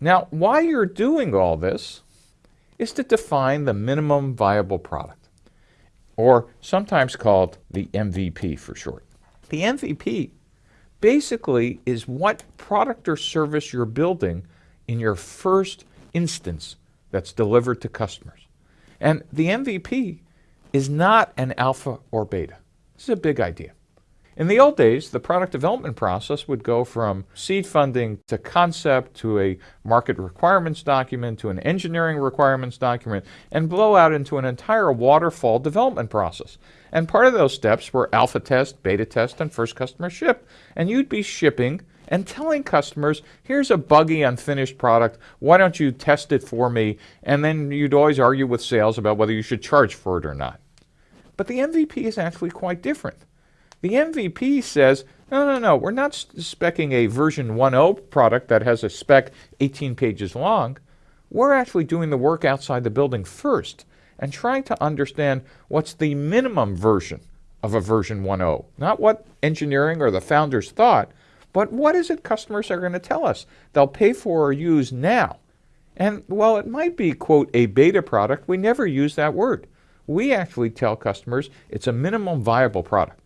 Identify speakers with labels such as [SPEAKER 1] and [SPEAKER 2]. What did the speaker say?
[SPEAKER 1] Now, why you're doing all this is to define the minimum viable product, or sometimes called the MVP for short. The MVP basically is what product or service you're building in your first instance that's delivered to customers. And the MVP is not an alpha or beta. This is a big idea. In the old days, the product development process would go from seed funding to concept to a market requirements document to an engineering requirements document and blow out into an entire waterfall development process. And part of those steps were alpha test, beta test, and first customer ship. And you'd be shipping and telling customers, here's a buggy unfinished product, why don't you test it for me? And then you'd always argue with sales about whether you should charge for it or not. But the MVP is actually quite different. The MVP says, no, no, no, we're not specing a version 1.0 product that has a spec 18 pages long. We're actually doing the work outside the building first and trying to understand what's the minimum version of a version 1.0. Not what engineering or the founders thought, but what is it customers are going to tell us they'll pay for or use now? And while it might be, quote, a beta product, we never use that word. We actually tell customers it's a minimum viable product.